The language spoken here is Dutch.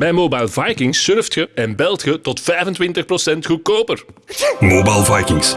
Bij Mobile Vikings surft je en belt je tot 25% goedkoper. Mobile Vikings.